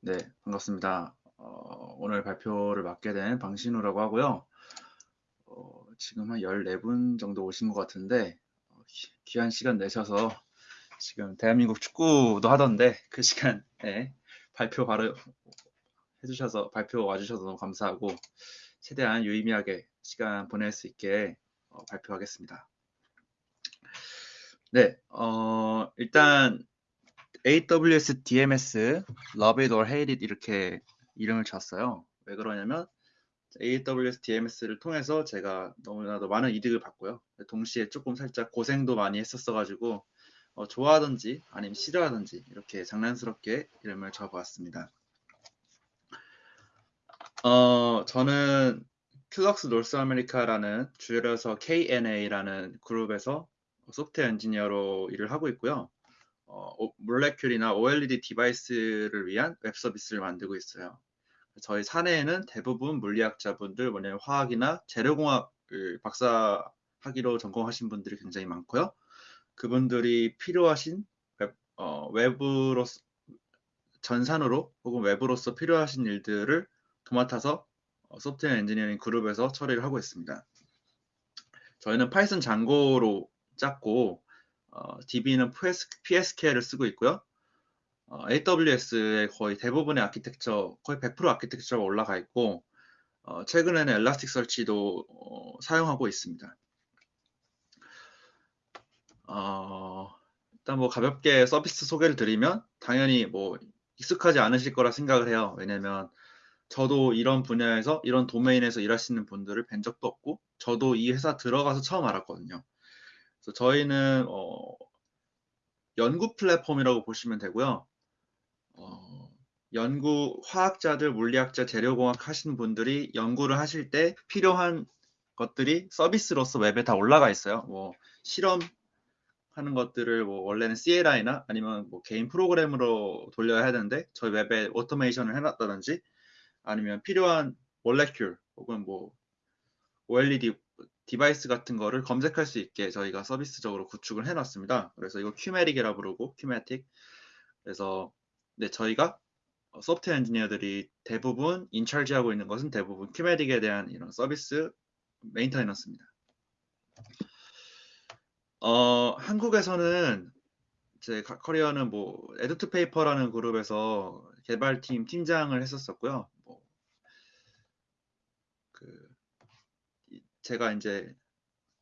네, 반갑습니다. 어, 오늘 발표를 맡게 된 방신우라고 하고요. 어, 지금 한 14분 정도 오신 것 같은데 어, 귀- 귀한 시간 내셔서 지금 대한민국 축구도 하던데 그 시간에 발표 바로 해주셔서 발표 와주셔서 너무 감사하고 최대한 유의미하게 시간 보낼 수 있게 어, 발표하겠습니다. 네, 어, 일단 AWS DMS Love It or Hate It 이렇게 이름을 줬어요. 왜 그러냐면 AWS DMS를 통해서 제가 너무나도 많은 이득을 봤고요. 동시에 조금 살짝 고생도 많이 했었어가지고 어, 좋아하든지 아니면 싫어하든지 이렇게 장난스럽게 이름을 줘보았습니다. 어, 저는 Kyulux North America라는 줄여서 KNA라는 그룹에서 소프트웨어 엔지니어로 일을 하고 있고요. 어, 몰레큘이나 OLED 디바이스를 위한 웹 서비스를 만들고 있어요. 저희 사내에는 대부분 물리학자분들, 뭐냐면 화학이나 재료공학을 박사학위로 전공하신 분들이 굉장히 많고요. 그분들이 필요하신 웹, 어, 웹으로 전산으로 혹은 웹으로서 필요하신 일들을 도맡아서 어, 소프트웨어 엔지니어링 그룹에서 처리를 하고 있습니다. 저희는 Python Django로 짰고 어, DB는 PS, PSQL을 쓰고 있고요. 어, AWS의 거의 대부분의 아키텍처, 거의 100% 아키텍처가 올라가 있고 어, 최근에는 Elasticsearch도 어, 사용하고 있습니다. 어, 일단 뭐 가볍게 서비스 소개를 드리면 당연히 뭐 익숙하지 않으실 거라 생각을 해요. 왜냐면 저도 이런 분야에서 이런 도메인에서 일하시는 분들을 뵌 적도 없고 저도 이 회사 들어가서 처음 알았거든요. 저희는 어, 연구 플랫폼이라고 보시면 되고요. 어, 연구 화학자들, 물리학자, 재료공학 하시는 분들이 연구를 하실 때 필요한 것들이 서비스로서 웹에 다 올라가 있어요. 뭐 실험 하는 것들을 뭐 원래는 CLI나 아니면 뭐 개인 프로그램으로 돌려야 하는데 저희 웹에 오토메이션을 해놨다든지 아니면 필요한 molecule 혹은 뭐 OLED device 같은 거를 검색할 수 있게 저희가 서비스적으로 구축을 해놨습니다. 그래서 이거 Kyumatic이라 부르고 Kyumatic. 그래서 네 저희가 소프트웨어 엔지니어들이 대부분 in charge하고 있는 것은 대부분 큐메릭에 대한 이런 서비스 maintenance입니다. 어, 한국에서는 제 커리어는 뭐 에듀투 페이퍼라는 그룹에서 개발팀 팀장을 했었었고요. 뭐, 그 제가 이제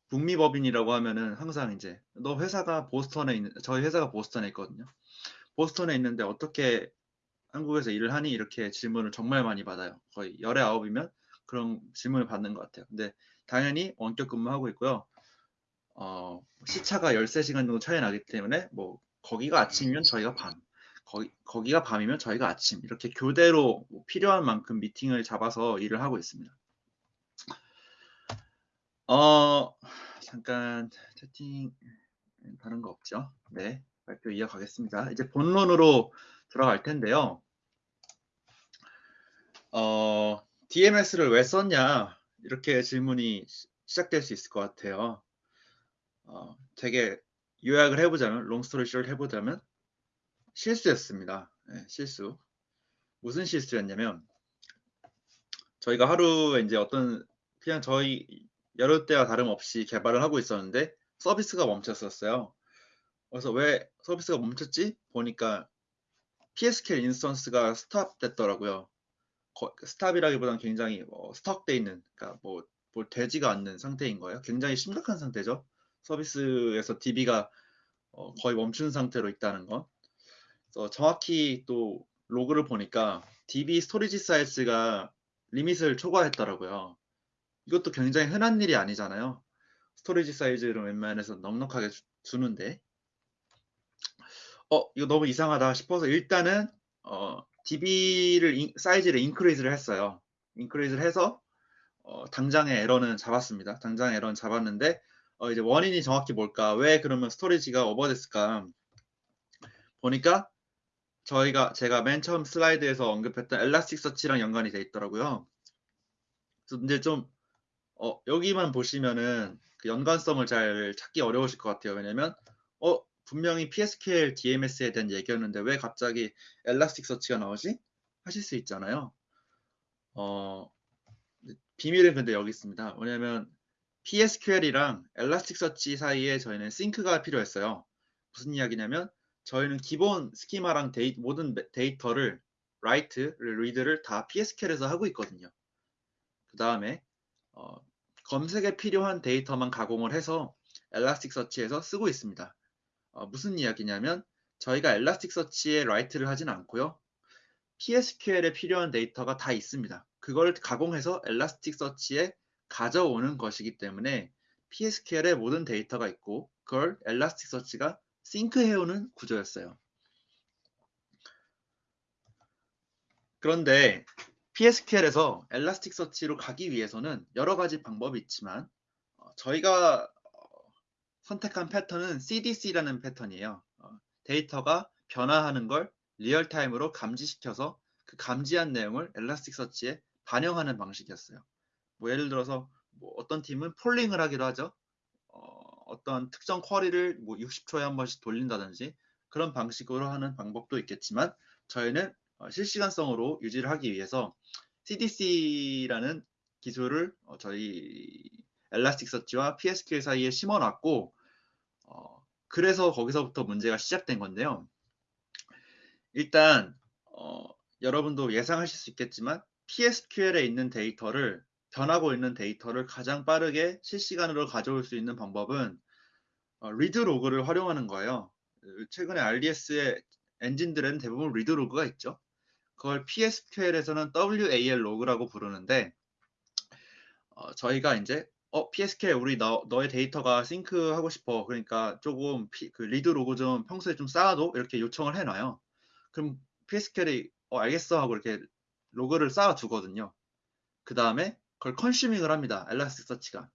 북미 법인이라고 하면은 항상 이제 너 회사가 보스턴에 있는 저희 회사가 보스턴에 있거든요. 보스턴에 있는데 어떻게 한국에서 일을 하니 이렇게 질문을 정말 많이 받아요. 거의 열에 아홉이면 그런 질문을 받는 것 같아요. 근데 당연히 원격 근무하고 있고요. 어, 시차가 13시간 정도 차이 나기 때문에 뭐 거기가 아침이면 저희가 밤, 거기, 거기가 밤이면 저희가 아침 이렇게 교대로 뭐 필요한 만큼 미팅을 잡아서 일을 하고 있습니다. 어, 잠깐 채팅 다른 거 없죠? 네, 발표 이어가겠습니다. 이제 본론으로 들어갈 텐데요. 어, DMS를 왜 썼냐 이렇게 질문이 시작될 수 있을 것 같아요. 어, 되게 요약을 해보자면 롱스토리 숏 해보자면 실수였습니다. 네, 실수. 무슨 실수였냐면 저희가 하루에 이제 어떤 그냥 저희 여느 때와 다름없이 개발을 하고 있었는데 서비스가 멈췄었어요. 그래서 왜 서비스가 멈췄지? 보니까 PSQL 인스턴스가 스탑 됐더라고요. stop이라기보다는 굉장히 뭐 stuck돼 있는, 그러니까 뭐, 뭐 되지가 않는 상태인 거예요. 굉장히 심각한 상태죠. 서비스에서 DB가 어, 거의 멈춘 상태로 있다는 건. 그래서 정확히 또 로그를 보니까 DB storage 사이즈가 limit을 초과했더라고요. 이것도 굉장히 흔한 일이 아니잖아요. storage 사이즈를 웬만해서 넉넉하게 주, 주는데 어 이거 너무 이상하다 싶어서 일단은 어, DB를 인, 사이즈를 increase를 했어요. increase를 해서 어, 당장의 에러는 잡았습니다. 당장의 에러는 잡았는데 어, 이제 원인이 정확히 뭘까? 왜 그러면 storage가 오버됐을까? 보니까 저희가 제가 맨 처음 슬라이드에서 언급했던 엘라스틱 서치랑 연관이 돼 있더라고요. 근데 좀 어, 여기만 보시면은 그 연관성을 잘 찾기 어려우실 것 같아요. 왜냐면 어 분명히 PSQL DMS에 대한 얘기였는데 왜 갑자기 엘라스틱 서치가 나오지? 하실 수 있잖아요. 어, 비밀은 근데 여기 있습니다. 왜냐면 PSQL이랑 엘라스틱서치 사이에 저희는 싱크가 필요했어요. 무슨 이야기냐면 저희는 기본 schema랑 데이, 모든 데이터를 write, read를 다 PSQL에서 하고 있거든요. 그 다음에 어, 검색에 필요한 데이터만 가공을 해서 Elasticsearch에서 쓰고 있습니다. 어, 무슨 이야기냐면 저희가 엘라스틱서치에 write를 하진 않고요. PSQL에 필요한 데이터가 다 있습니다. 그걸 가공해서 Elasticsearch에 가져오는 것이기 때문에 PSQL에 모든 데이터가 있고 그걸 Elasticsearch가 sync해오는 구조였어요. 그런데 PSQL에서 Elasticsearch로 가기 위해서는 여러 가지 방법이 있지만 어, 저희가 어, 선택한 패턴은 CDC라는 패턴이에요. 어, 데이터가 변화하는 걸 real time으로 감지시켜서 그 감지한 내용을 Elasticsearch에 반영하는 방식이었어요. 뭐 예를 들어서 뭐 어떤 팀은 폴링을 하기도 하죠. 어, 떤 특정 쿼리를 뭐 60초에 한 번씩 돌린다든지 그런 방식으로 하는 방법도 있겠지만 저희는 어, 실시간성으로 유지를 하기 위해서 CDC라는 기술을 어, 저희 엘라스틱서치와 PSQL 사이에 심어놨고 어, 그래서 거기서부터 문제가 시작된 건데요. 일단 어, 여러분도 예상하실 수 있겠지만 PSQL에 있는 데이터를 변하고 있는 데이터를 가장 빠르게 실시간으로 가져올 수 있는 방법은 어, redo log를 활용하는 거예요. 최근에 RDS의 엔진들은 대부분 redo log가 있죠. 그걸 PSQL에서는 WAL log라고 부르는데 어, 저희가 이제 어 PSQL 우리 너, 너의 데이터가 sync하고 싶어 그러니까 조금 피, 그 redo log 좀 평소에 좀 쌓아둬 이렇게 요청을 해놔요. 그럼 PSQL이 어 알겠어 하고 이렇게 로그를 쌓아 두거든요. 그 다음에 그걸 consuming을 합니다. Elasticsearch가.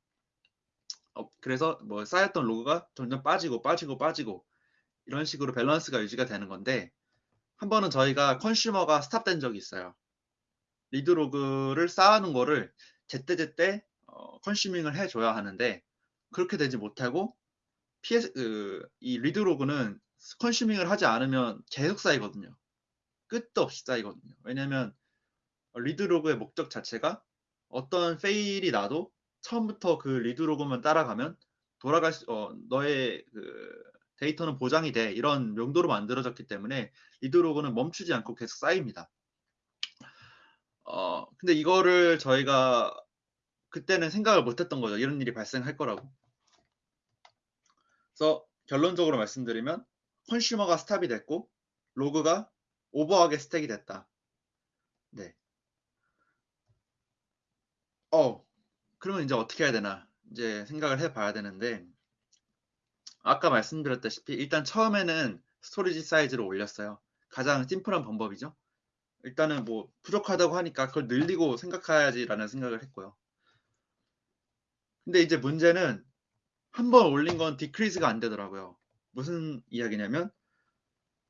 어, 그래서 뭐 쌓였던 로그가 점점 빠지고 빠지고 빠지고 이런 식으로 밸런스가 유지가 되는 건데 한 번은 저희가 consumer가 stop된 적이 있어요. redo log를 쌓아놓은 거를 제때제때 어, consuming을 해줘야 하는데 그렇게 되지 못하고 PS 그, 이 redo log는 consuming을 하지 않으면 계속 쌓이거든요. 끝도 없이 쌓이거든요. 왜냐하면 redo log의 목적 자체가 어떤 fail이 나도 처음부터 그 redo log만 따라가면 돌아갈 수, 어, 너의 그 데이터는 보장이 돼 이런 용도로 만들어졌기 때문에 redo log는 멈추지 않고 계속 쌓입니다. 어, 근데 이거를 저희가 그때는 생각을 못했던 거죠. 이런 일이 발생할 거라고. 그래서 결론적으로 말씀드리면 consumer가 stop이 됐고 로그가 오버하게 stack이 됐다. 네. 어, 그러면 이제 어떻게 해야 되나? 이제 생각을 해봐야 되는데, 아까 말씀드렸다시피 일단 처음에는 storage 사이즈를 올렸어요. 가장 심플한 방법이죠. 일단은 뭐 부족하다고 하니까 그걸 늘리고 생각해야지라는 생각을 했고요. 근데 이제 문제는 한 번 올린 건 디크리즈가 안 되더라고요. 무슨 이야기냐면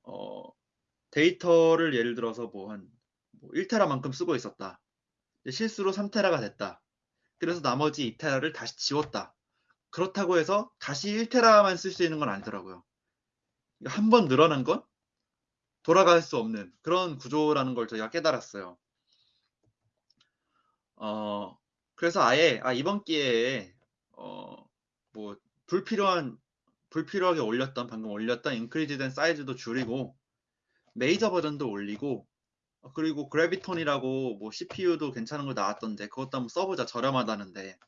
어, 데이터를 예를 들어서 뭐한 뭐 1테라만큼 쓰고 있었다. 실수로 3테라가 됐다. 그래서 나머지 2테라를 다시 지웠다. 그렇다고 해서 다시 1테라만 쓸 수 있는 건 아니더라고요. 한 번 늘어난 건 돌아갈 수 없는 그런 구조라는 걸 저희가 깨달았어요. 어, 그래서 아예 아, 이번 기회에 어, 뭐 불필요한 불필요하게 올렸던 방금 올렸던 인크리즈된 사이즈도 줄이고 메이저 버전도 올리고 어, 그리고 그래비톤이라고 뭐 CPU도 괜찮은 거 나왔던데 그것도 한번 써보자 저렴하다는데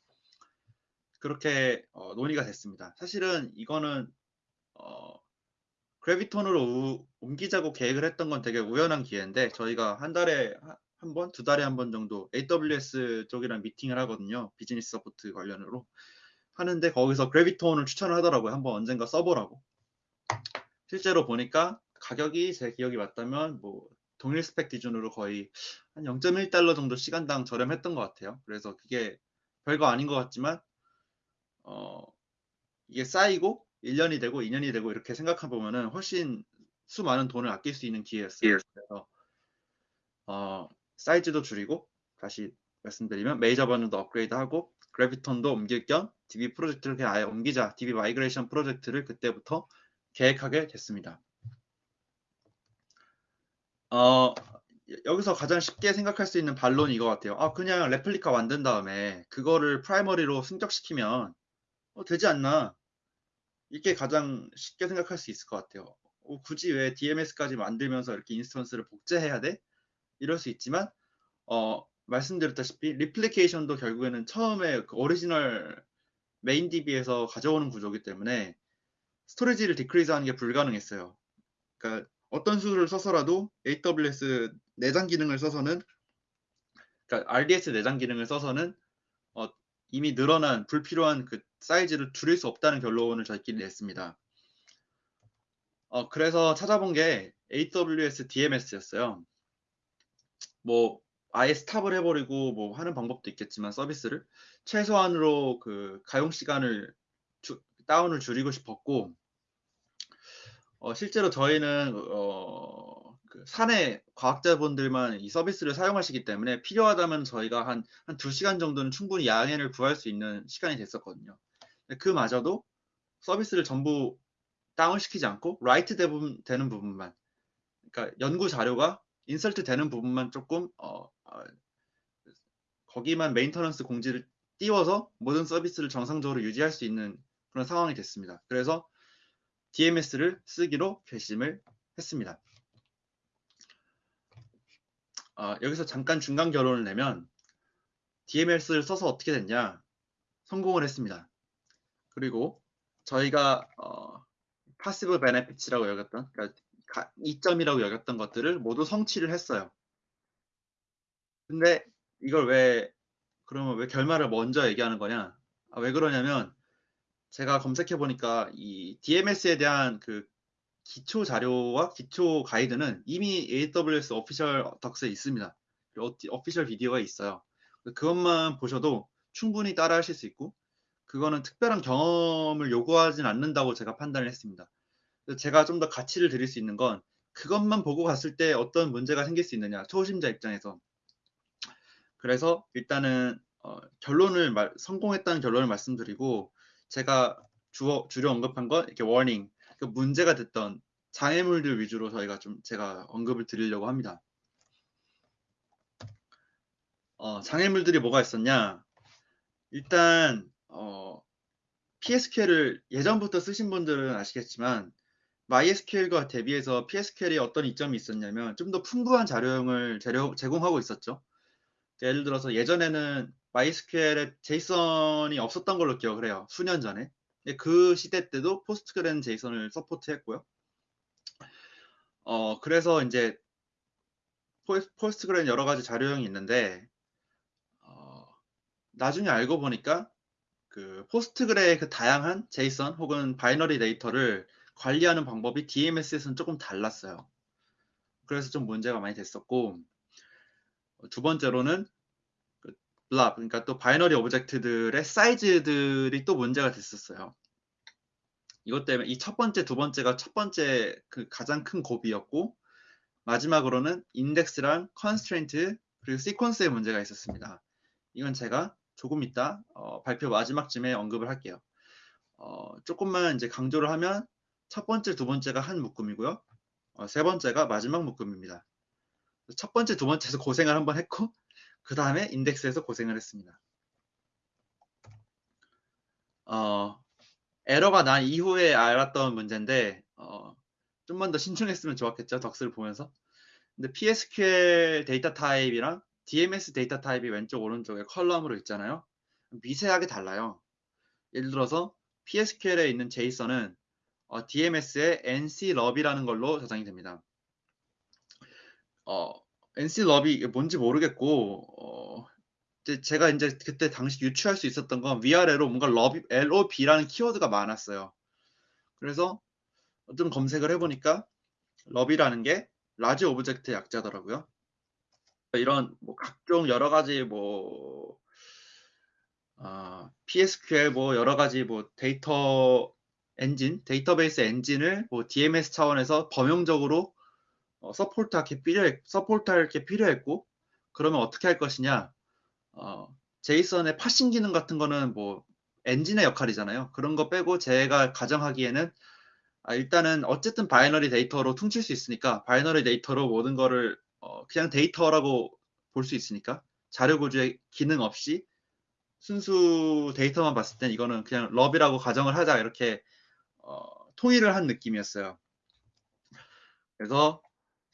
그렇게 어, 논의가 됐습니다. 사실은 이거는 어, Graviton으로 옮기자고 계획을 했던 건 되게 우연한 기회인데 저희가 한 달에 한 번, 두 달에 한 번 정도 AWS 쪽이랑 미팅을 하거든요. 비즈니스 support 관련으로 하는데 거기서 Graviton을 추천을 하더라고요. 한번 언젠가 써보라고. 실제로 보니까 가격이 제 기억이 맞다면 뭐 동일 스펙 기준으로 거의 한 0.1달러 정도 시간당 저렴했던 것 같아요. 그래서 그게 별거 아닌 것 같지만 어, 이게 쌓이고 1년이 되고 2년이 되고 이렇게 생각해 보면은 훨씬 수많은 돈을 아낄 수 있는 기회였어요. 예. 그래서 어, 사이즈도 줄이고 다시 말씀드리면 메이저 버전도 업그레이드하고 Graviton도 옮길 겸 DB 프로젝트를 그냥 아예 옮기자 DB migration 프로젝트를 그때부터 계획하게 됐습니다. 어, 여기서 가장 쉽게 생각할 수 있는 반론이 이거 같아요. 아, 그냥 레플리카 만든 다음에 그거를 primary로 승격시키면 어, 되지 않나? 이게 가장 쉽게 생각할 수 있을 것 같아요. 어, 굳이 왜 DMS까지 만들면서 이렇게 instance를 복제해야 돼? 이럴 수 있지만 어, 말씀드렸다시피 replication도 결국에는 처음에 그 오리지널 메인 DB에서 가져오는 구조이기 때문에 storage를 decrease 하는 게 불가능했어요. 그러니까 어떤 수를 써서라도 AWS 내장 기능을 써서는 그러니까 RDS 내장 기능을 써서는 어, 이미 늘어난 불필요한 그 사이즈를 줄일 수 없다는 결론을 저희끼리 냈습니다. 어, 그래서 찾아본 게 AWS DMS였어요. 뭐 아예 스탑을 해버리고 뭐 하는 방법도 있겠지만 서비스를 최소한으로 그 가용 시간을 주, 다운을 줄이고 싶었고 어, 실제로 저희는 어, 그 사내 과학자분들만 이 서비스를 사용하시기 때문에 필요하다면 저희가 한, 한 2시간 정도는 충분히 양해를 구할 수 있는 시간이 됐었거든요. 그마저도 서비스를 전부 다운시키지 않고 write 되는 부분만 그러니까 연구 자료가 insert 되는 부분만 조금 어, 어, 거기만 maintenance 공지를 띄워서 모든 서비스를 정상적으로 유지할 수 있는 그런 상황이 됐습니다. 그래서 DMS를 쓰기로 결심을 했습니다. 어, 여기서 잠깐 중간 결론을 내면 DMS를 써서 어떻게 됐냐 성공을 했습니다. 그리고 저희가 어, possible benefits라고 여겼던 그러니까 이점이라고 여겼던 것들을 모두 성취를 했어요. 근데 이걸 왜 그러면 왜 결말을 먼저 얘기하는 거냐? 아, 왜 그러냐면 제가 검색해 보니까 이 DMS에 대한 그 기초 자료와 기초 가이드는 이미 AWS 오피셜 덕스에 있습니다. 오피셜 비디오가 있어요. 그것만 보셔도 충분히 따라 하실 수 있고 그거는 특별한 경험을 요구하진 않는다고 제가 판단을 했습니다. 제가 좀 더 가치를 드릴 수 있는 건 그것만 보고 갔을 때 어떤 문제가 생길 수 있느냐 초심자 입장에서 그래서 일단은 어, 결론을 말, 성공했다는 결론을 말씀드리고 제가 주어, 주로 언급한 건 이렇게 워닝 그 문제가 됐던 장애물들 위주로 저희가 좀 제가 언급을 드리려고 합니다. 어, 장애물들이 뭐가 있었냐? 일단 어, PSQL을 예전부터 쓰신 분들은 아시겠지만 MySQL과 대비해서 PSQL이 어떤 이점이 있었냐면 좀 더 풍부한 자료형을 제공하고 있었죠. 예를 들어서 예전에는 MySQL에 제이슨이 없었던 걸로 기억을 해요. 수년 전에. 그 시대 때도 포스트그레는 제이슨을 서포트했고요. 어, 그래서 이제 포스트그레는 여러 가지 자료형이 있는데 어, 나중에 알고 보니까 그 Postgre의 그 다양한 JSON 혹은 binary 데이터를 관리하는 방법이 DMS에서는 조금 달랐어요. 그래서 좀 문제가 많이 됐었고 두 번째로는 그 BLOB 그러니까 또 binary object들의 사이즈들이 또 문제가 됐었어요. 이것 때문에 이 첫 번째, 두 번째가 첫 번째 그 가장 큰 고비였고 마지막으로는 인덱스랑 constraint 그리고 시퀀스의 문제가 있었습니다. 이건 제가 조금 이따 어, 발표 마지막쯤에 언급을 할게요. 어, 조금만 이제 강조를 하면 첫 번째, 두 번째가 한 묶음이고요. 어, 세 번째가 마지막 묶음입니다. 첫 번째, 두 번째에서 고생을 한번 했고 그 다음에 인덱스에서 고생을 했습니다. 어, 에러가 난 이후에 알았던 문제인데 어, 좀만 더 신중했으면 좋았겠죠. docs를 보면서. 근데 PSQL 데이터 타입이랑 DMS 데이터 타입이 왼쪽 오른쪽에 컬럼으로 있잖아요. 미세하게 달라요. 예를 들어서 PSQL에 있는 JSON은 어, DMS의 NCLOB이라는 걸로 저장이 됩니다. 어, NCLOB이 뭔지 모르겠고 어, 제가 이제 그때 당시 유추할 수 있었던 건 위아래로 뭔가 LOB, LOB라는 키워드가 많았어요. 그래서 좀 검색을 해보니까 LOB이라는 게 large object 약자더라고요. 이런 뭐 각종 여러 가지 뭐 어, PSQL 뭐 여러 가지 뭐 데이터 엔진, 데이터베이스 엔진을 뭐 DMS 차원에서 범용적으로 어, support할 필요했, support할 게 필요했고 그러면 어떻게 할 것이냐? 어, JSON의 parsing 기능 같은 거는 뭐 엔진의 역할이잖아요. 그런 거 빼고 제가 가정하기에는 아, 일단은 어쨌든 binary 데이터로 퉁칠 수 있으니까 binary 데이터로 모든 거를 어, 그냥 데이터라고 볼 수 있으니까 자료 구조의 기능 없이 순수 데이터만 봤을 땐 이거는 그냥 LOB이라고 가정을 하자 이렇게 어, 통일을 한 느낌이었어요. 그래서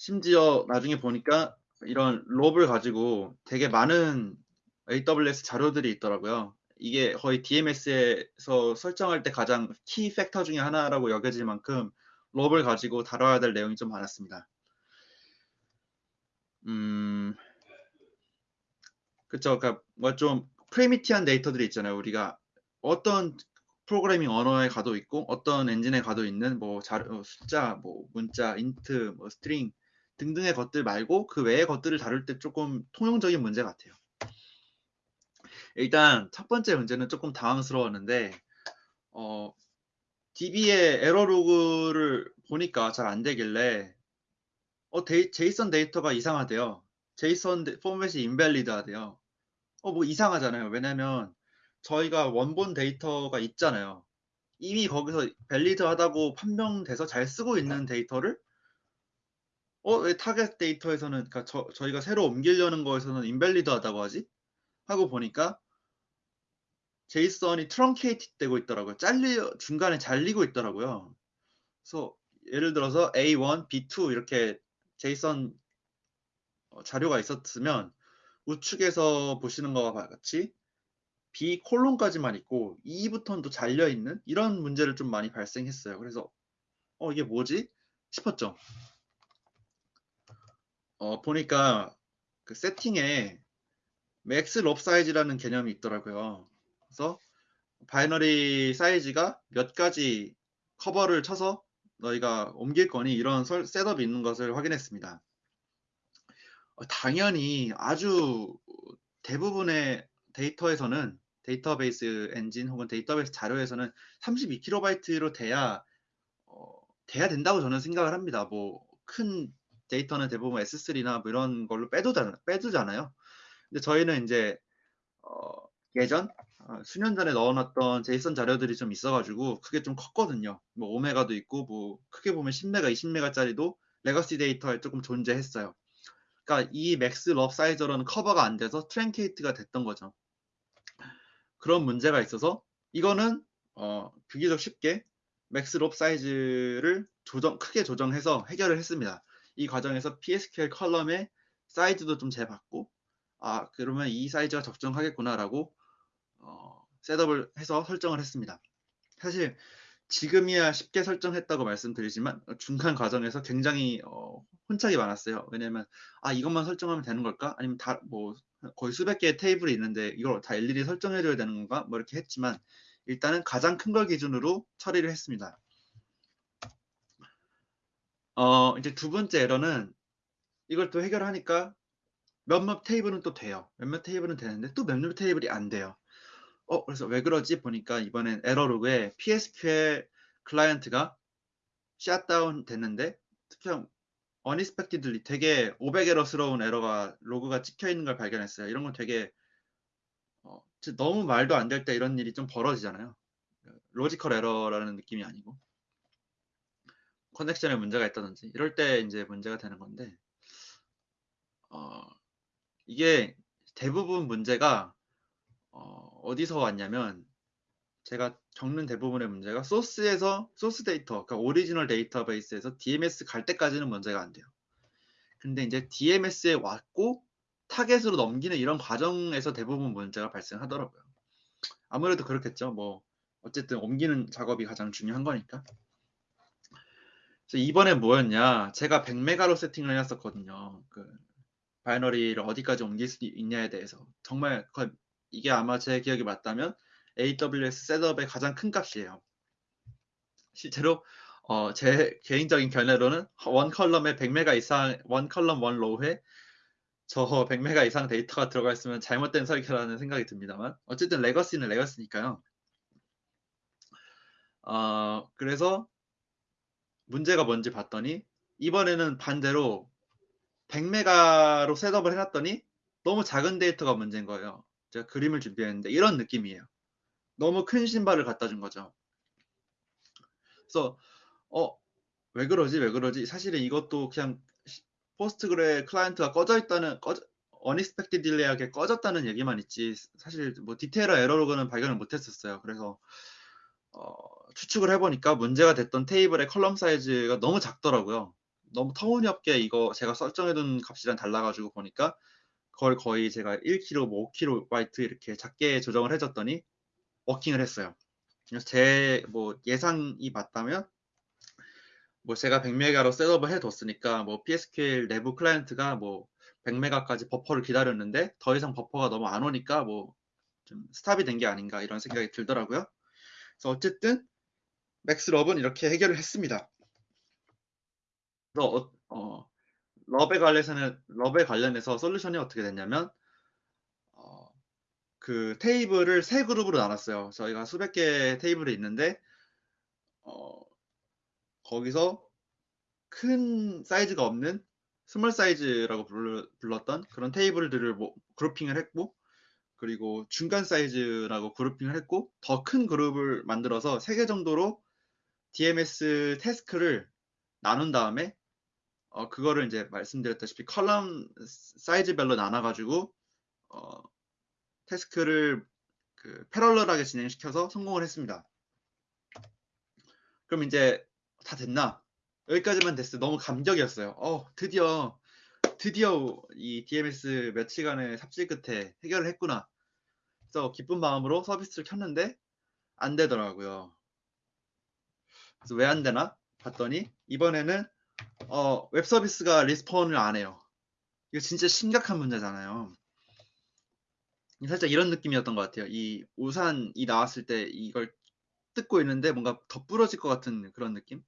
심지어 나중에 보니까 이런 LOB을 가지고 되게 많은 AWS 자료들이 있더라고요. 이게 거의 DMS에서 설정할 때 가장 key factor 중에 하나라고 여겨질 만큼 LOB을 가지고 다뤄야 될 내용이 좀 많았습니다. 음, 그쵸. 그러니까 뭐 좀 primitive한 데이터들이 있잖아요. 우리가 어떤 프로그래밍 언어에 가도 있고 어떤 엔진에 가도 있는 뭐 자료, 어, 숫자, 뭐 문자, int, 뭐 string 등등의 것들 말고 그 외의 것들을 다룰 때 조금 통용적인 문제 같아요. 일단 첫 번째 문제는 조금 당황스러웠는데 어, DB의 에러 로그를 보니까 잘 안 되길래 어, 데이, JSON 데이터가 이상하대요. JSON 포맷이 invalid하대요. 어, 뭐 이상하잖아요. 왜냐면 저희가 원본 데이터가 있잖아요. 이미 거기서 valid하다고 판명돼서 잘 쓰고 있는 데이터를 어, 왜 타겟 데이터에서는 그러니까 저, 저희가 새로 옮기려는 거에서는 invalid하다고 하지? 하고 보니까 JSON이 truncate 되고 있더라고요. 잘리 중간에 잘리고 있더라고요. 그래서 예를 들어서 A1, B2 이렇게 JSON 어, 자료가 있었으면 우측에서 보시는 것과 같이 B 콜론까지만 있고 2부터는 또 잘려 있는 이런 문제를 좀 많이 발생했어요. 그래서 어 이게 뭐지 싶었죠. 어 보니까 그 세팅에 max LOB size라는 개념이 있더라고요. 그래서 binary 사이즈가 몇 가지 커버를 쳐서 너희가 옮길 거니 이런 setup이 있는 것을 확인했습니다. 어, 당연히 아주 대부분의 데이터에서는 데이터베이스 엔진 혹은 데이터베이스 자료에서는 32KB로 돼야 어, 돼야 된다고 저는 생각을 합니다. 뭐 큰 데이터는 대부분 S3나 뭐 이런 걸로 빼두잖아, 빼두잖아요. 근데 저희는 이제 어, 예전 어, 수년 전에 넣어놨던 JSON 자료들이 좀 있어가지고 그게 좀 컸거든요. 뭐 5메가도 있고 뭐 크게 보면 10메가, 20메가짜리도 legacy 데이터에 조금 존재했어요. 그러니까 이 max LOB size로는 커버가 안 돼서 truncate가 됐던 거죠. 그런 문제가 있어서 이거는 어, 비교적 쉽게 max LOB size를 조정 크게 조정해서 해결을 했습니다. 이 과정에서 PSQL 컬럼의 사이즈도 좀 재봤고 아 그러면 이 사이즈가 적정하겠구나라고 어, setup을 해서 설정을 했습니다. 사실 지금이야 쉽게 설정했다고 말씀드리지만 중간 과정에서 굉장히 어, 혼착이 많았어요. 왜냐면 아 이것만 설정하면 되는 걸까? 아니면 다 뭐 거의 수백 개의 테이블이 있는데 이걸 다 일일이 설정해줘야 되는 건가? 뭐 이렇게 했지만 일단은 가장 큰 걸 기준으로 처리를 했습니다. 어 이제 두 번째 에러는 이걸 또 해결하니까 몇몇 테이블은 또 돼요. 몇몇 테이블은 되는데 또 몇몇 테이블이 안 돼요. 어, 그래서 왜 그러지? 보니까 이번엔 에러 로그에 PSQL 클라이언트가 샷다운 됐는데 그냥 unexpectedly 되게 500에러스러운 에러가 로그가 찍혀 있는 걸 발견했어요. 이런 건 되게 어, 너무 말도 안 될 때 이런 일이 좀 벌어지잖아요. logical 에러라는 느낌이 아니고 connection에 문제가 있다든지 이럴 때 이제 문제가 되는 건데 어, 이게 대부분 문제가 어, 디서 왔냐면 제가 겪는 대부분의 문제가 소스에서 소스 데이터, 그러니까 오리지널 데이터베이스에서 DMS 갈 때까지는 문제가 안 돼요. 근데 이제 DMS에 왔고 타겟으로 넘기는 이런 과정에서 대부분 문제가 발생하더라고요. 아무래도 그렇겠죠. 뭐 어쨌든 옮기는 작업이 가장 중요한 거니까. 이번에 뭐였냐? 제가 100메가로 세팅을 해놨었거든요. 그 binary를 어디까지 옮길 수 있냐에 대해서 정말 이게 아마 제 기억이 맞다면 AWS setup의 가장 큰 값이에요. 실제로 어, 제 개인적인 견해로는 one column에 100메가 이상 one column one row에 저 100메가 이상 데이터가 들어가 있으면 잘못된 설계라는 생각이 듭니다만 어쨌든 legacy는 legacy니까요. 어, 그래서 문제가 뭔지 봤더니 이번에는 반대로 100메가로 setup을 해놨더니 너무 작은 데이터가 문제인 거예요. 제가 그림을 준비했는데 이런 느낌이에요. 너무 큰 신발을 갖다 준 거죠. 그래서 어, 왜 그러지? 왜 그러지? 사실은 이것도 그냥 Postgre client가 꺼져 있다는 꺼져 unexpectedly하게 꺼졌다는 얘기만 있지 사실 뭐 디테일한 error log는 발견을 못했었어요. 그래서 어, 추측을 해보니까 문제가 됐던 테이블의 column 사이즈가 너무 작더라고요. 너무 터무니없게 이거 제가 설정해둔 값이랑 달라가지고 보니까 그걸 거의 제가 1킬로, 뭐 5킬로바이트 이렇게 작게 조정을 해줬더니 working을 했어요. 그래서 제 뭐 예상이 맞다면 뭐 제가 100메가로 setup을 해뒀으니까 뭐 PSQL 내부 client가 뭐 100메가까지 버퍼를 기다렸는데 더 이상 버퍼가 너무 안 오니까 뭐 좀 stop이 된 게 아닌가 이런 생각이 들더라고요. 그래서 어쨌든 max LOB은 이렇게 해결을 했습니다. 그래서 어, 어, LOB에 관련해서는 LOB에 관련해서 솔루션이 어떻게 됐냐면 어, 그 테이블을 세 그룹으로 나눴어요. 저희가 수백 개 테이블이 있는데 어, 거기서 큰 사이즈가 없는 small size라고 불렀던 그런 테이블들을 뭐 grouping을 했고 그리고 중간 사이즈라고 grouping을 했고 더 큰 그룹을 만들어서 3개 정도로 DMS 태스크를 나눈 다음에 어, 그거를 이제 말씀드렸다시피 컬럼 사이즈별로 나눠가지고 어, 태스크를 그 패럴럴하게 진행시켜서 성공을 했습니다. 그럼 이제 다 됐나? 여기까지만 됐어요. 너무 감격이었어요. 어, 드디어 드디어 이 DMS 며칠간의 삽질 끝에 해결을 했구나. 그래서 기쁜 마음으로 서비스를 켰는데 안 되더라고요. 그래서 왜 안 되나 봤더니 이번에는 어, 웹 서비스가 response를 안 해요. 이거 진짜 심각한 문제잖아요. 살짝 이런 느낌이었던 것 같아요. 이 우산이 나왔을 때 이걸 뜯고 있는데 뭔가 더 부러질 것 같은 그런 느낌?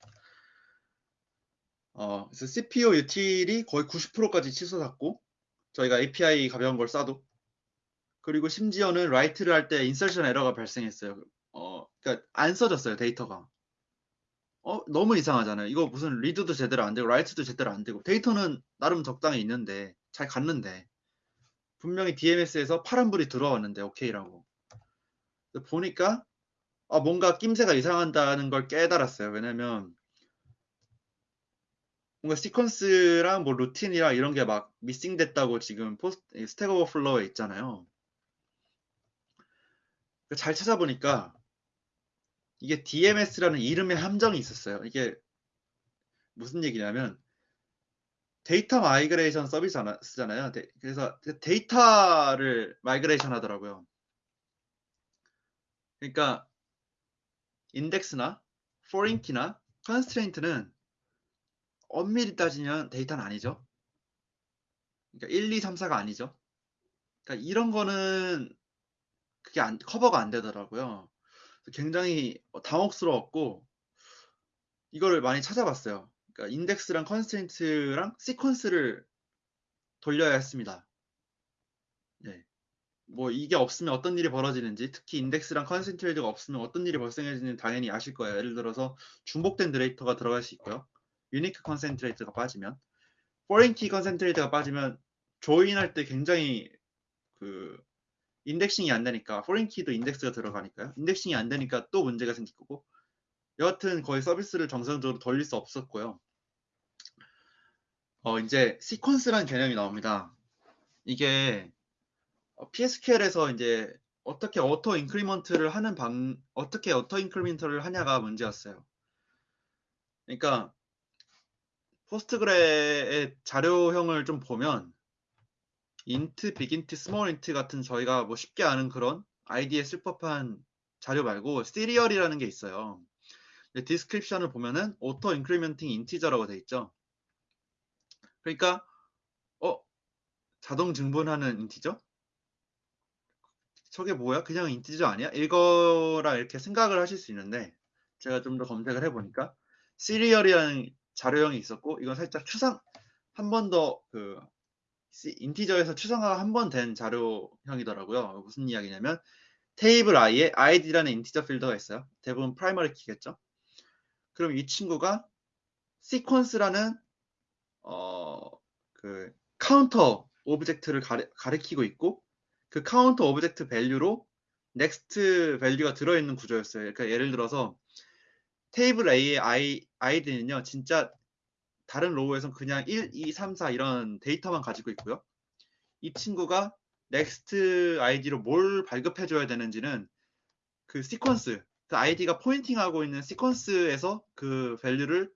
어, 그래서 CPU util이 거의 90%까지 치솟았고 저희가 API 가벼운 걸 쏴도 그리고 심지어는 write를 할 때 insertion error가 발생했어요. 어, 그러니까 안 써졌어요 데이터가. 어, 너무 이상하잖아요. 이거 무슨 read도 제대로 안 되고 write도 제대로 안 되고 데이터는 나름 적당히 있는데 잘 갔는데 분명히 DMS에서 파란불이 들어왔는데 오케이라고 보니까 아, 뭔가 낌새가 이상하다는 걸 깨달았어요. 왜냐면 뭔가 sequence랑 뭐 routine이랑 이런 게 막 missing됐다고 지금 post Stack Overflow에 있잖아요. 잘 찾아보니까 이게 DMS라는 이름의 함정이 있었어요. 이게 무슨 얘기냐면 data migration service잖아요. 그래서 데이터를 migration 하더라고요. 그러니까 index나 foreign key나 constraint는 엄밀히 따지면 데이터는 아니죠. 그러니까 1, 2, 3, 4가 아니죠. 그러니까 이런 거는 그게 안, 커버가 안 되더라고요. 굉장히 당혹스러웠고 이거를 많이 찾아봤어요. 그러니까 index랑 constraint랑 sequence를 돌려야 했습니다. 네. 뭐 이게 없으면 어떤 일이 벌어지는지 특히 index랑 constraint가 없으면 어떤 일이 발생해지는지 당연히 아실 거예요. 예를 들어서 중복된 데이터가 들어갈 수 있고요. unique constraint가 빠지면 foreign key constraint가 빠지면 join할 때 굉장히 그 indexing이 안 되니까 foreign key도 index가 들어가니까요. indexing이 안 되니까 또 문제가 생길 거고 여하튼 거의 서비스를 정상적으로 돌릴 수 없었고요. 어 이제 sequence라는 개념이 나옵니다. 이게 PSQL에서 이제 어떻게 auto increment를 하는 방 어떻게 auto increment를 하냐가 문제였어요. 그러니까 Postgre의 자료형을 좀 보면 int, bigint, smallint 같은 저희가 뭐 쉽게 아는 그런 아이디에 쓸 법한 자료 말고 serial이라는 게 있어요. description을 보면은 auto incrementing integer라고 돼 있죠. 그러니까 어 자동 증분하는 integer? 저게 뭐야? 그냥 integer 아니야? 이거라 이렇게 생각을 하실 수 있는데 제가 좀 더 검색을 해보니까 serial이라는 자료형이 있었고 이건 살짝 추상 한 번 더 그 integer에서 추상화가 한 번 된 자료형이더라고요. 무슨 이야기냐면 테이블 i에 id라는 integer field가 있어요. 대부분 primary key겠죠. 그럼 이 친구가 sequence라는 어 그 counter object를 가리, 가리키고 있고 그 counter object value로 next value가 들어있는 구조였어요. 그러니까 예를 들어서 테이블 A의 I, id는요, 진짜 다른 row에선 그냥 1, 2, 3, 4 이런 데이터만 가지고 있고요. 이 친구가 next 아이디로 뭘 발급해 줘야 되는지는 그 시퀀스, 그 아이디가 pointing하고 있는 시퀀스에서 그 value를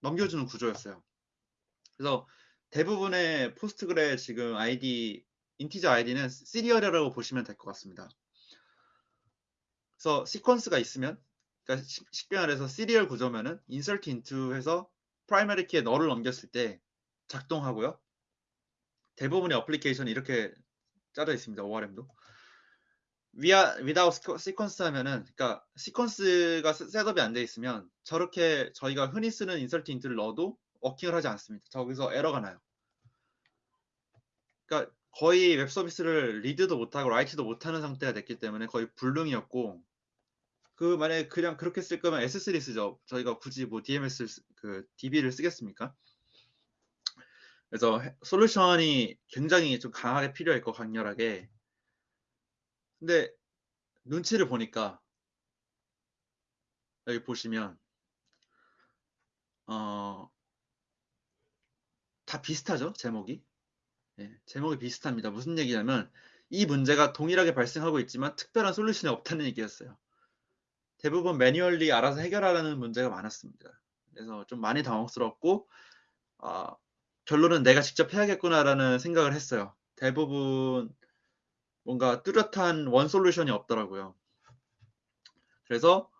넘겨주는 구조였어요. 그래서 대부분의 Postgre 지금 아이디, integer 아이디는 serial이라고 보시면 될 것 같습니다. 그래서 시퀀스가 있으면, 그러니까 쉽게 말해서 serial 구조면은 insert into 해서 primary key에 null을 넘겼을 때 작동하고요. 대부분의 어플리케이션이 이렇게 짜져 있습니다. ORM도. via, without sequence 하면은, 그러니까 시퀀스가 setup이 안 돼 있으면 저렇게 저희가 흔히 쓰는 insert into를 넣어도 working을 하지 않습니다. 저기서 에러가 나요. 그러니까 거의 웹 서비스를 read도 못하고 write도 못하는 상태가 됐기 때문에 거의 불능이었고 그 만약에 그냥 그렇게 쓸 거면 S3 쓰죠. 저희가 굳이 뭐 DMS 그 DB를 쓰겠습니까? 그래서 솔루션이 굉장히 좀 강하게 필요했고 강렬하게. 근데 눈치를 보니까 여기 보시면 어, 다 비슷하죠 제목이 네, 제목이 비슷합니다 무슨 얘기냐면 이 문제가 동일하게 발생하고 있지만 특별한 솔루션이 없다는 얘기였어요 대부분 매뉴얼리 알아서 해결하라는 문제가 많았습니다. 그래서 좀 많이 당혹스럽고 어, 결론은 내가 직접 해야겠구나라는 생각을 했어요. 대부분 뭔가 뚜렷한 원 솔루션이 없더라고요. 그래서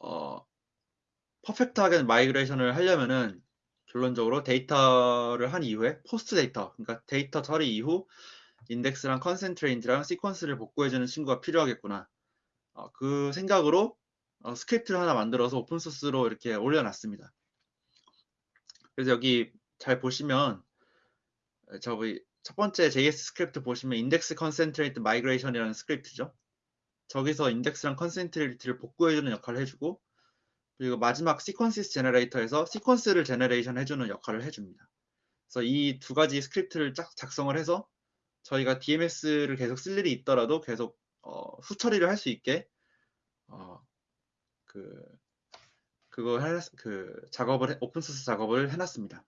어, perfect하게 migration을 하려면은 결론적으로 데이터를 한 이후에 post data, 그러니까 데이터 처리 이후 인덱스랑 constraint랑 시퀀스를 복구해주는 친구가 필요하겠구나. 어, 그 생각으로 어, 스크립트를 하나 만들어서 오픈소스로 이렇게 올려놨습니다. 그래서 여기 잘 보시면 저기 첫 번째 JS 스크립트 보시면 index constraint migration이라는 스크립트죠. 저기서 인덱스랑 constraint를 복구해주는 역할을 해주고 그리고 마지막 sequences generator에서 시퀀스를 generation 해주는 역할을 해줍니다. 그래서 이 두 가지 스크립트를 짝 작성을 해서 저희가 DMS를 계속 쓸 일이 있더라도 계속 어, 후처리를 할 수 있게 어, 그 그거 해, 그 작업을 오픈 소스 작업을 해놨습니다.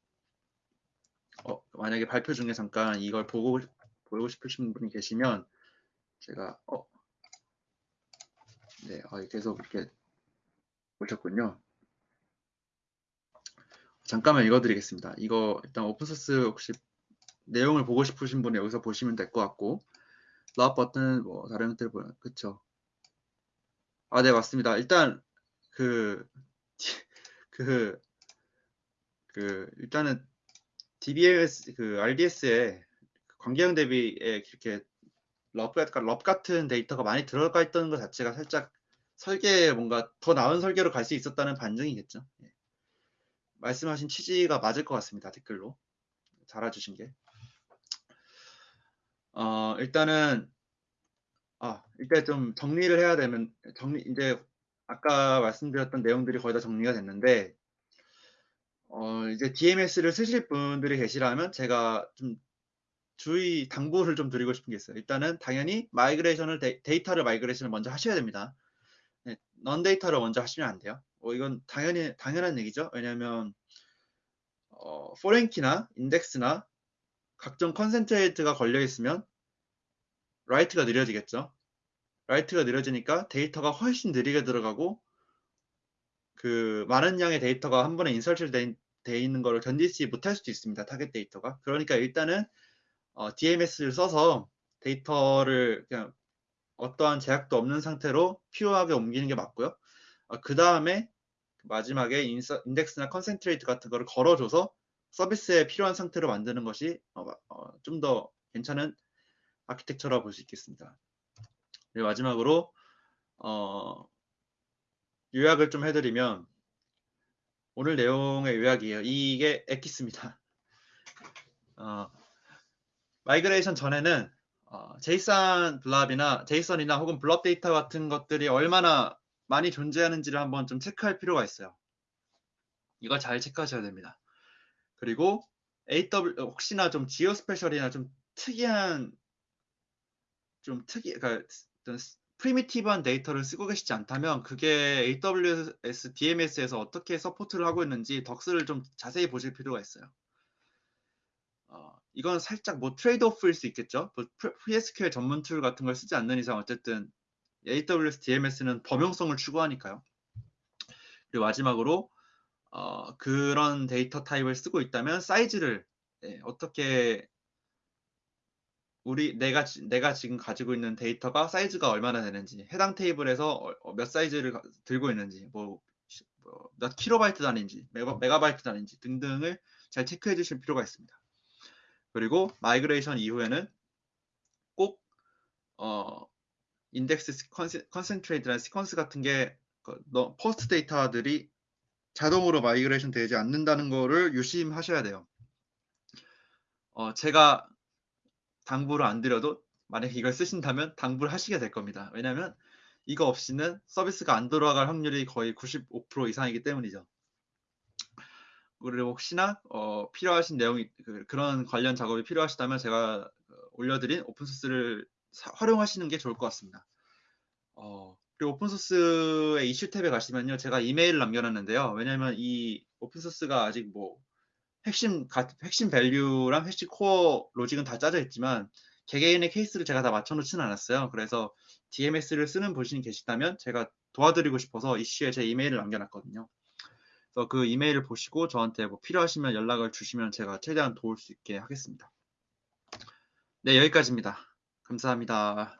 어, 만약에 발표 중에 잠깐 이걸 보고 보고 싶으신 분이 계시면 제가 어, 네, 어, 계속 이렇게 보셨군요. 잠깐만 읽어드리겠습니다. 이거 일단 오픈소스 혹시 내용을 보고 싶으신 분은 여기서 보시면 될 것 같고 라업 버튼 뭐 다른 것들 보면 그쵸? 아, 네 맞습니다. 일단 그, 그, 그, 일단은 DBS, 그 RDS에 관계형 대비에 이렇게 럽, 럽 같은 데이터가 많이 들어가 있던 것 자체가 살짝 설계에 뭔가 더 나은 설계로 갈 수 있었다는 반증이겠죠. 예. 말씀하신 취지가 맞을 것 같습니다. 댓글로. 달아주신 게. 어, 일단은, 아, 일단 좀 정리를 해야 되면, 정리, 이제 아까 말씀드렸던 내용들이 거의 다 정리가 됐는데 어, 이제 DMS를 쓰실 분들이 계시라면 제가 좀 주의 당부를 좀 드리고 싶은 게 있어요. 일단은 당연히 migration을 데, 이 터를 migration을 먼저 하셔야 됩니다. 네, non data를 먼저 하시면 안 돼요. 어, 이건 당연히 당연한 얘기죠. 왜냐하면 어, foreign key나 인덱스나 각종 constraint가 걸려 있으면 write가 느려지겠죠. write가 느려지니까 데이터가 훨씬 느리게 들어가고 그 많은 양의 데이터가 한 번에 insert 돼, 돼 있는 거를 견디지 못할 수도 있습니다. 타겟 데이터가. 그러니까 일단은 어, DMS를 써서 데이터를 그냥 어떠한 제약도 없는 상태로 pure하게 옮기는 게 맞고요. 어, 그 다음에 마지막에 인서, 인덱스나 constraint 같은 거를 걸어줘서 서비스에 필요한 상태로 만드는 것이 어, 어, 좀더 괜찮은 아키텍처라고 볼수 있겠습니다. 마지막으로 어, 요약을 좀 해드리면 오늘 내용의 요약이에요. 이게 엑기스입니다. 어, migration 전에는 어, JSON blob이나 JSON이나 혹은 blob 데이터 같은 것들이 얼마나 많이 존재하는지를 한번 좀 체크할 필요가 있어요. 이걸 잘 체크하셔야 됩니다. 그리고 AW 혹시나 좀 geospatial이나 좀 특이한 좀 특이 그러니까 어떤 primitive한 데이터를 쓰고 계시지 않다면 그게 AWS DMS에서 어떻게 support를 하고 있는지 docs를 좀 자세히 보실 필요가 있어요. 어, 이건 살짝 뭐 trade-off일 수 있겠죠. 뭐 PSQL 전문 툴 같은 걸 쓰지 않는 이상 어쨌든 AWS DMS는 범용성을 추구하니까요. 그리고 마지막으로 어, 그런 데이터 타입을 쓰고 있다면 사이즈를 네, 어떻게 우리 내가 내가 지금 가지고 있는 데이터가 사이즈가 얼마나 되는지 해당 테이블에서 어, 어, 몇 사이즈를 들고 있는지 뭐몇 뭐 킬로바이트 단위인지 메가, 메가바이트 단위인지 등등을 잘 체크해 주실 필요가 있습니다. 그리고 migration 이후에는 꼭 어, 인덱스 constraint나 시퀀스 같은 게 그, 데이터들이 자동으로 migration 되지 않는다는 거를 유심하셔야 돼요. 어, 제가 당부를 안 드려도 만약에 이걸 쓰신다면 당부를 하시게 될 겁니다. 왜냐하면 이거 없이는 서비스가 안 돌아갈 확률이 거의 95% 이상이기 때문이죠. 그리고 혹시나 어, 필요하신 내용이 그, 런 관련 작업이 필요하시다면 제가 그 올려드린 오픈소스를 활용하시는 게 좋을 것 같습니다. 어, 그리고 오픈소스의 이슈 탭에 가시면요. 제가 이메일을 남겨놨는데요. 왜냐하면 이 오픈소스가 아직 뭐 핵심, 핵심 value랑 핵심 core 로직은 다 짜져 있지만 개개인의 케이스를 제가 다 맞춰놓지는 않았어요. 그래서 DMS를 쓰는 분이 계시다면 제가 도와드리고 싶어서 이슈에 제 이메일을 남겨놨거든요. 그래서 그 이메일을 보시고 저한테 뭐 필요하시면 연락을 주시면 제가 최대한 도울 수 있게 하겠습니다. 네, 여기까지입니다. 감사합니다.